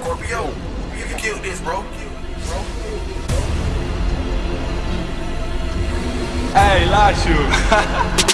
Scorpio, you can kill this, bro. Hey, Lachu.